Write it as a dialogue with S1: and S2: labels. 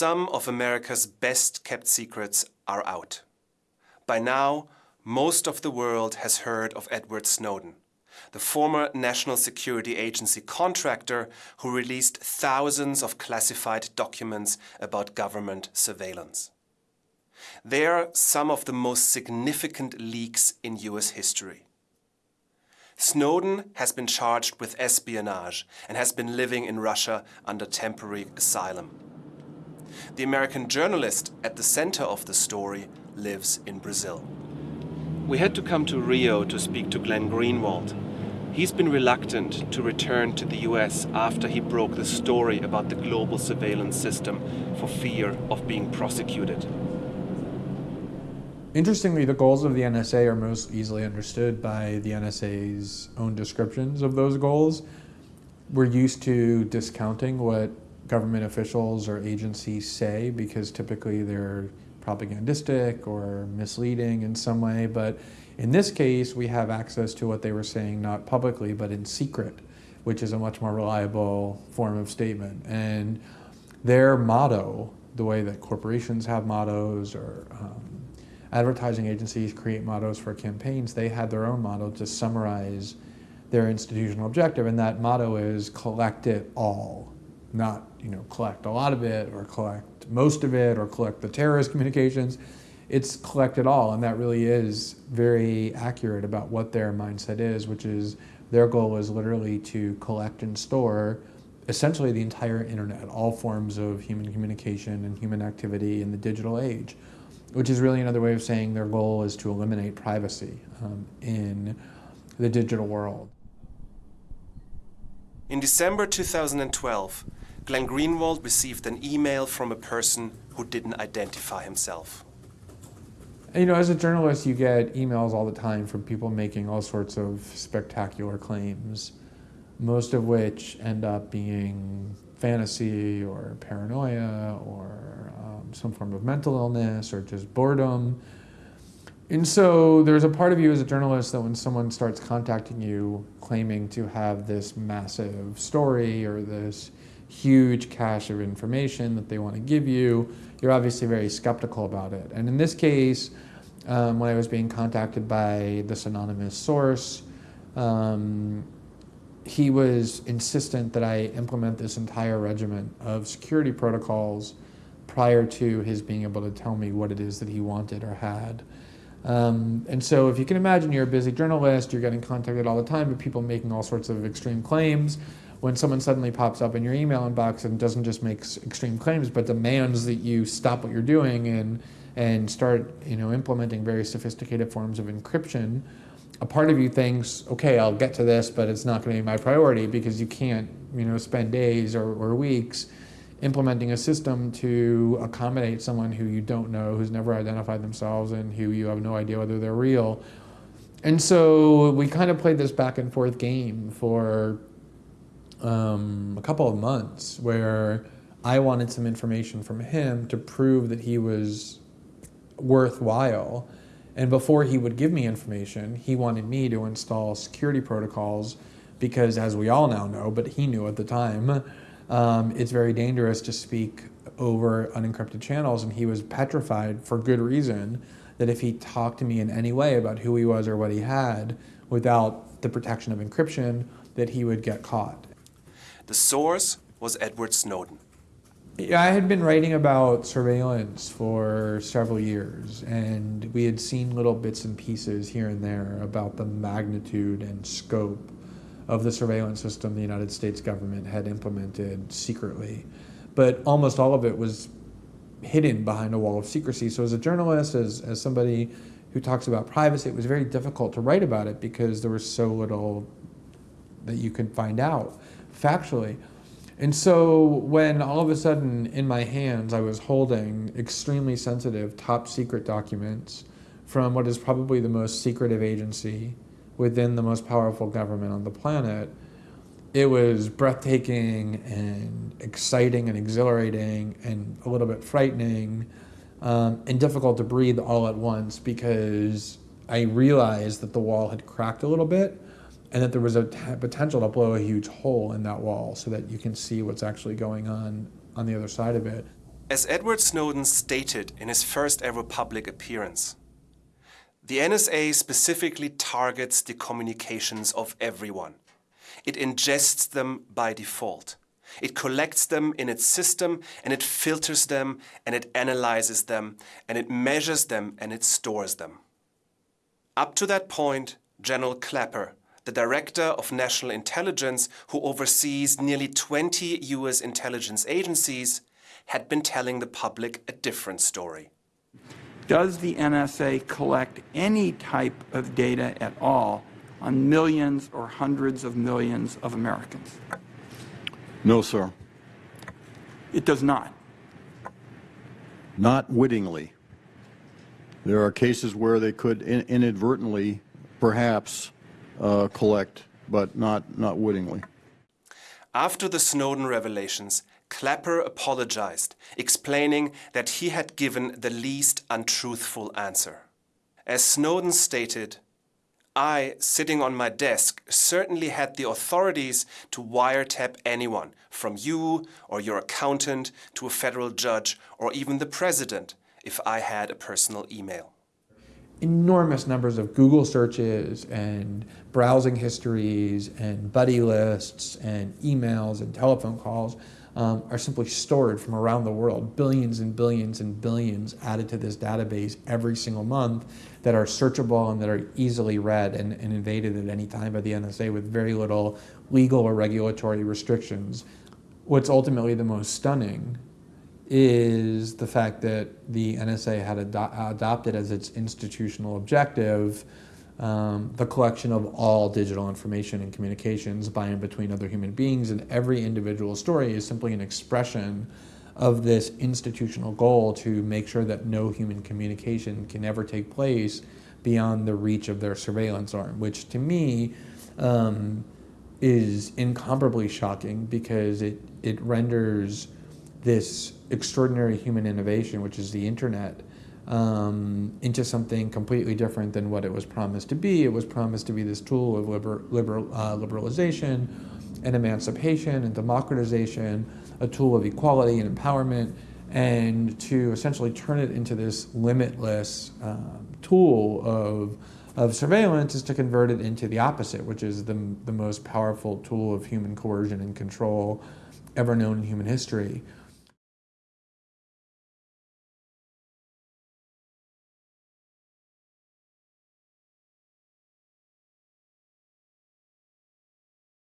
S1: Some of America's best kept secrets are out. By now, most of the world has heard of Edward Snowden, the former National Security Agency contractor who released thousands of classified documents about government surveillance. They are some of the most significant leaks in US history. Snowden has been charged with espionage and has been living in Russia under temporary asylum. The American journalist at the center of the story lives in Brazil. We had to come to Rio to speak to Glenn Greenwald. He's been reluctant to return to the US after he broke the story about the global surveillance system for fear of being prosecuted.
S2: Interestingly, the goals of the NSA are most easily understood by the NSA's own descriptions of those goals. We're used to discounting what government officials or agencies say because typically they're propagandistic or misleading in some way. But in this case, we have access to what they were saying, not publicly, but in secret, which is a much more reliable form of statement. And their motto, the way that corporations have mottos or um, advertising agencies create mottos for campaigns, they had their own motto to summarize their institutional objective. And that motto is collect it all not you know collect a lot of it or collect most of it or collect the terrorist communications. It's collect it all, and that really is very accurate about what their mindset is, which is their goal is literally to collect and store essentially the entire internet, all forms of human communication and human activity in the digital age, which is really another way of saying their goal is to eliminate privacy um, in the digital world.
S1: In December 2012, Glenn Greenwald received an email from a person who didn't identify himself.
S2: You know, as a journalist, you get emails all the time from people making all sorts of spectacular claims, most of which end up being fantasy or paranoia or um, some form of mental illness or just boredom. And so there's a part of you as a journalist that when someone starts contacting you claiming to have this massive story or this huge cache of information that they want to give you, you're obviously very skeptical about it. And in this case, um, when I was being contacted by this anonymous source, um, he was insistent that I implement this entire regimen of security protocols prior to his being able to tell me what it is that he wanted or had. Um, and so if you can imagine you're a busy journalist, you're getting contacted all the time by people making all sorts of extreme claims when someone suddenly pops up in your email inbox and doesn't just make extreme claims, but demands that you stop what you're doing and and start you know implementing very sophisticated forms of encryption, a part of you thinks, okay, I'll get to this, but it's not going to be my priority because you can't you know spend days or, or weeks implementing a system to accommodate someone who you don't know, who's never identified themselves, and who you have no idea whether they're real. And so we kind of played this back and forth game for um, a couple of months where I wanted some information from him to prove that he was worthwhile. And before he would give me information, he wanted me to install security protocols because, as we all now know, but he knew at the time, um, it's very dangerous to speak over unencrypted channels. And he was petrified for good reason that if he talked to me in any way about who he was or what he had without the protection of encryption, that he would get caught.
S1: The source was Edward Snowden.
S2: I had been writing about surveillance for several years, and we had seen little bits and pieces here and there about the magnitude and scope of the surveillance system the United States government had implemented secretly. But almost all of it was hidden behind a wall of secrecy. So, as a journalist, as, as somebody who talks about privacy, it was very difficult to write about it because there was so little that you could find out factually. And so when all of a sudden in my hands I was holding extremely sensitive top secret documents from what is probably the most secretive agency within the most powerful government on the planet, it was breathtaking and exciting and exhilarating and a little bit frightening um, and difficult to breathe all at once because I realized that the wall had cracked a little bit and that there was a potential to blow a huge hole in that wall so that you can see what's actually going on on the other side of it.
S1: As Edward Snowden stated in his first ever public appearance, the NSA specifically targets the communications of everyone. It ingests them by default. It collects them in its system and it filters them and it analyzes them and it measures them and it stores them. Up to that point, General Clapper, the Director of National Intelligence who oversees nearly 20 US intelligence agencies, had been telling the public a different story.
S3: Does the NSA collect any type of data at all on millions or hundreds of millions of Americans?
S4: No, sir.
S3: It does not.
S4: Not wittingly. There are cases where they could in inadvertently, perhaps, uh, collect, but not, not wittingly.
S1: After the Snowden revelations, Clapper apologized, explaining that he had given the least untruthful answer. As Snowden stated, I, sitting on my desk, certainly had the authorities to wiretap anyone, from you or your accountant to a federal judge or even the president, if I had a personal email.
S2: Enormous numbers of Google searches and browsing histories and buddy lists and emails and telephone calls um, are simply stored from around the world, billions and billions and billions added to this database every single month that are searchable and that are easily read and, and invaded at any time by the NSA with very little legal or regulatory restrictions. What's ultimately the most stunning is the fact that the NSA had ado adopted as its institutional objective um, the collection of all digital information and communications by and between other human beings, and every individual story is simply an expression of this institutional goal to make sure that no human communication can ever take place beyond the reach of their surveillance arm, which to me um, is incomparably shocking because it, it renders this extraordinary human innovation, which is the internet, um, into something completely different than what it was promised to be. It was promised to be this tool of liber, uh, liberalization and emancipation and democratization, a tool of equality and empowerment, and to essentially turn it into this limitless um, tool of, of surveillance is to convert it into the opposite, which is the, the most powerful tool of human coercion and control ever known in human history.